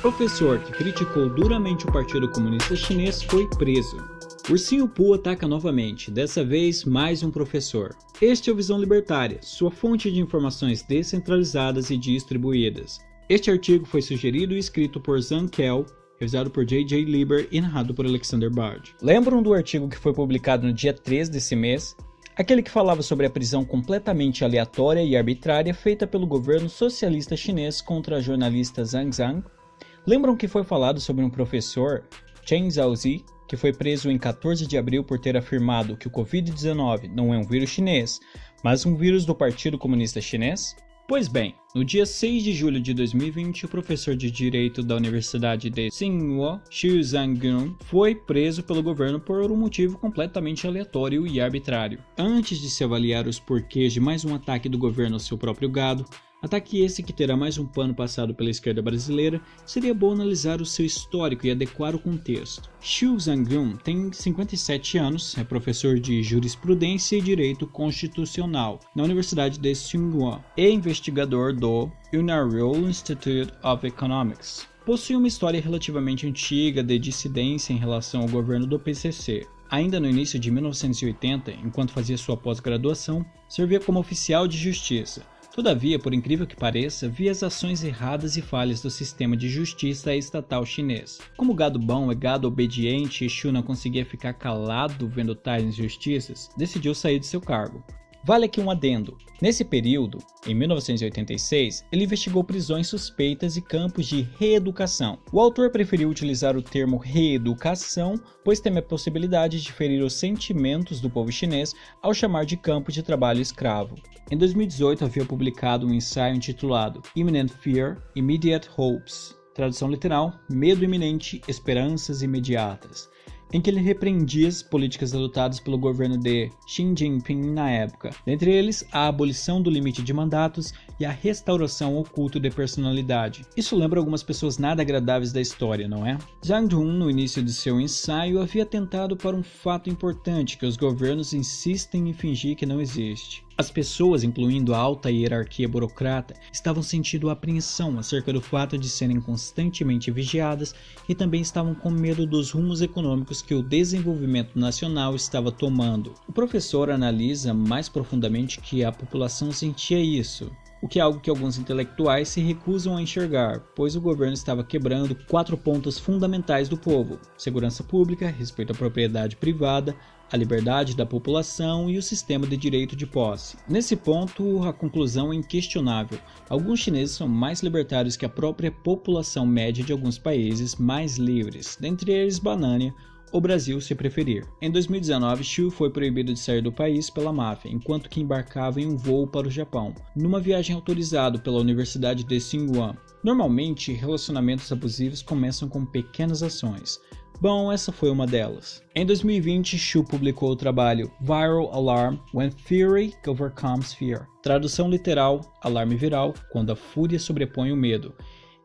Professor que criticou duramente o Partido Comunista Chinês foi preso. Ursinho Poo ataca novamente, dessa vez mais um professor. Este é o Visão Libertária, sua fonte de informações descentralizadas e distribuídas. Este artigo foi sugerido e escrito por Zhang Kel, revisado por J.J. Lieber e narrado por Alexander Bard. Lembram do artigo que foi publicado no dia 3 desse mês? Aquele que falava sobre a prisão completamente aleatória e arbitrária feita pelo governo socialista chinês contra a jornalista Zhang Zhang? Lembram que foi falado sobre um professor, Chen Zhaozi, que foi preso em 14 de abril por ter afirmado que o Covid-19 não é um vírus chinês, mas um vírus do Partido Comunista Chinês? Pois bem, no dia 6 de julho de 2020, o professor de Direito da Universidade de Tsinghua, Xiu Zhangyun, foi preso pelo governo por um motivo completamente aleatório e arbitrário. Antes de se avaliar os porquês de mais um ataque do governo ao seu próprio gado, Ataque esse que terá mais um pano passado pela esquerda brasileira, seria bom analisar o seu histórico e adequar o contexto. Xiu Zhangyun tem 57 anos, é professor de jurisprudência e direito constitucional na Universidade de Tsinghua e investigador do Universal Institute of Economics. Possui uma história relativamente antiga de dissidência em relação ao governo do PCC. Ainda no início de 1980, enquanto fazia sua pós-graduação, servia como oficial de justiça Todavia, por incrível que pareça, via as ações erradas e falhas do sistema de justiça estatal chinês. Como gado bom é gado obediente e Xu não conseguia ficar calado vendo tais injustiças, decidiu sair de seu cargo. Vale aqui um adendo. Nesse período, em 1986, ele investigou prisões suspeitas e campos de reeducação. O autor preferiu utilizar o termo reeducação, pois teme a possibilidade de ferir os sentimentos do povo chinês ao chamar de campo de trabalho escravo. Em 2018, havia publicado um ensaio intitulado Imminent Fear, Immediate Hopes, tradução literal, Medo Iminente, Esperanças Imediatas, em que ele repreendia as políticas adotadas pelo governo de Xi Jinping na época, dentre eles a abolição do limite de mandatos e a restauração ao culto de personalidade. Isso lembra algumas pessoas nada agradáveis da história, não é? Zhang Dun, no início de seu ensaio, havia tentado para um fato importante que os governos insistem em fingir que não existe. As pessoas, incluindo a alta hierarquia burocrata, estavam sentindo apreensão acerca do fato de serem constantemente vigiadas e também estavam com medo dos rumos econômicos que o desenvolvimento nacional estava tomando. O professor analisa mais profundamente que a população sentia isso, o que é algo que alguns intelectuais se recusam a enxergar, pois o governo estava quebrando quatro pontos fundamentais do povo: segurança pública, respeito à propriedade privada, a liberdade da população e o sistema de direito de posse. Nesse ponto, a conclusão é inquestionável. Alguns chineses são mais libertários que a própria população média de alguns países mais livres, dentre eles Banânia, o Brasil se preferir. Em 2019, Xiu foi proibido de sair do país pela máfia, enquanto que embarcava em um voo para o Japão, numa viagem autorizada pela Universidade de Tsinghua. Normalmente, relacionamentos abusivos começam com pequenas ações, Bom, essa foi uma delas. Em 2020, Shu publicou o trabalho Viral Alarm When Fury Overcomes Fear. Tradução literal: alarme viral quando a fúria sobrepõe o medo.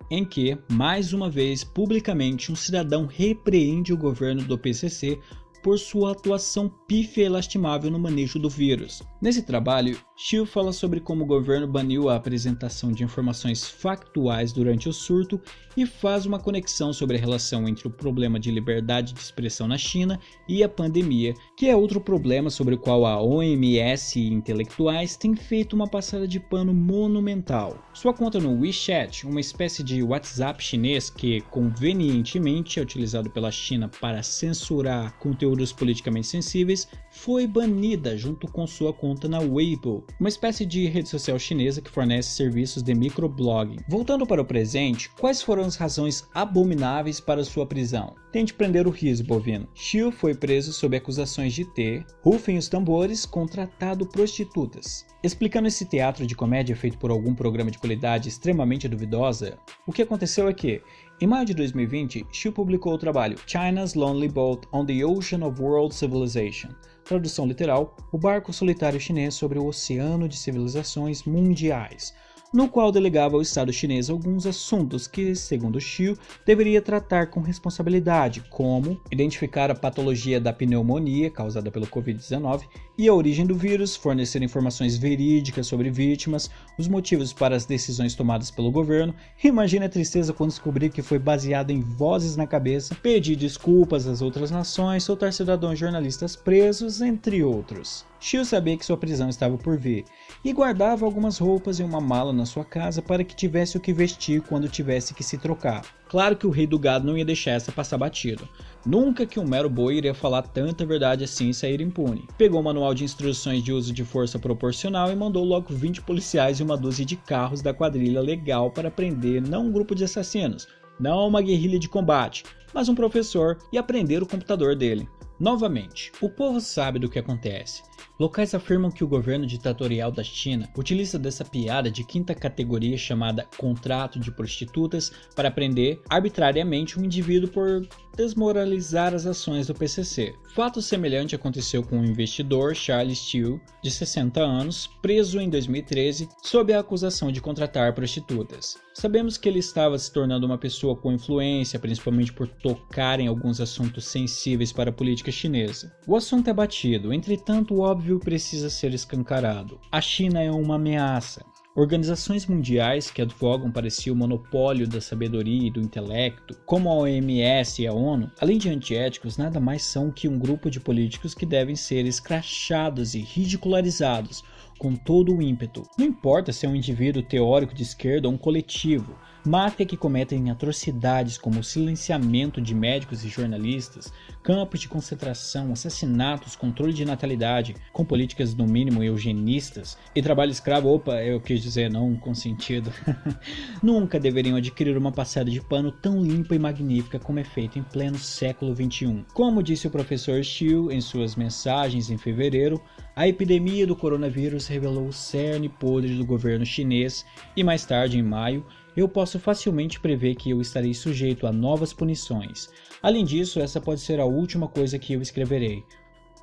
Em que, mais uma vez, publicamente, um cidadão repreende o governo do PCC por sua atuação pífia e lastimável no manejo do vírus. Nesse trabalho, Xiu fala sobre como o governo baniu a apresentação de informações factuais durante o surto e faz uma conexão sobre a relação entre o problema de liberdade de expressão na China e a pandemia, que é outro problema sobre o qual a OMS e intelectuais têm feito uma passada de pano monumental. Sua conta no WeChat, uma espécie de WhatsApp chinês que convenientemente é utilizado pela China para censurar conteúdos politicamente sensíveis, foi banida junto com sua conta na Weibo, uma espécie de rede social chinesa que fornece serviços de microblogging. Voltando para o presente, quais foram as razões abomináveis para sua prisão? Tente prender o riso bovino. Xiu foi preso sob acusações de ter, rufem os tambores, contratado prostitutas. Explicando esse teatro de comédia feito por algum programa de qualidade extremamente duvidosa, o que aconteceu é que, em maio de 2020, Xiu publicou o trabalho China's Lonely Boat on the Ocean of World Civilization, tradução literal, o barco solitário chinês sobre o oceano de civilizações mundiais, no qual delegava ao Estado chinês alguns assuntos que, segundo Xiu, deveria tratar com responsabilidade, como identificar a patologia da pneumonia causada pelo Covid-19 e a origem do vírus, fornecer informações verídicas sobre vítimas, os motivos para as decisões tomadas pelo governo. Imagine a tristeza quando descobrir que foi baseado em vozes na cabeça, pedir desculpas às outras nações, soltar cidadãos jornalistas presos, entre outros. Shio sabia que sua prisão estava por vir e guardava algumas roupas em uma mala na sua casa para que tivesse o que vestir quando tivesse que se trocar. Claro que o rei do gado não ia deixar essa passar batido. Nunca que um mero boi iria falar tanta verdade assim e sair impune. Pegou o manual de instruções de uso de força proporcional e mandou logo 20 policiais e uma dúzia de carros da quadrilha legal para prender não um grupo de assassinos, não uma guerrilha de combate, mas um professor e aprender o computador dele. Novamente, o povo sabe do que acontece. Locais afirmam que o governo ditatorial da China utiliza dessa piada de quinta categoria chamada contrato de prostitutas para prender arbitrariamente um indivíduo por desmoralizar as ações do PCC. Fato semelhante aconteceu com o investidor Charles Steele, de 60 anos, preso em 2013 sob a acusação de contratar prostitutas. Sabemos que ele estava se tornando uma pessoa com influência, principalmente por tocar em alguns assuntos sensíveis para a política chinesa. O assunto é batido, entretanto o óbvio precisa ser escancarado. A China é uma ameaça. Organizações mundiais que advogam para si o monopólio da sabedoria e do intelecto, como a OMS e a ONU, além de antiéticos, nada mais são que um grupo de políticos que devem ser escrachados e ridicularizados com todo o ímpeto. Não importa se é um indivíduo teórico de esquerda ou um coletivo, máfia que cometem atrocidades como silenciamento de médicos e jornalistas, campos de concentração, assassinatos, controle de natalidade, com políticas no mínimo eugenistas e trabalho escravo, opa, eu quis dizer não com sentido, nunca deveriam adquirir uma passada de pano tão limpa e magnífica como é feito em pleno século XXI. Como disse o professor Xiu em suas mensagens em fevereiro, a epidemia do coronavírus revelou o cerne podre do governo chinês e mais tarde, em maio, eu posso facilmente prever que eu estarei sujeito a novas punições. Além disso, essa pode ser a última coisa que eu escreverei.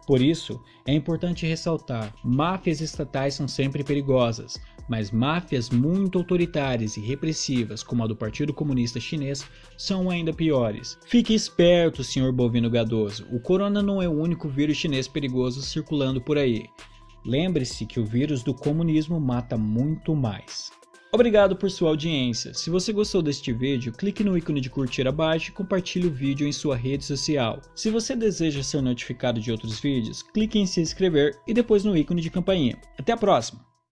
Por isso, é importante ressaltar: máfias estatais são sempre perigosas, mas máfias muito autoritárias e repressivas, como a do Partido Comunista Chinês, são ainda piores. Fique esperto, senhor bovino gadoso, o corona não é o único vírus chinês perigoso circulando por aí. Lembre-se que o vírus do comunismo mata muito mais. Obrigado por sua audiência. Se você gostou deste vídeo, clique no ícone de curtir abaixo e compartilhe o vídeo em sua rede social. Se você deseja ser notificado de outros vídeos, clique em se inscrever e depois no ícone de campainha. Até a próxima!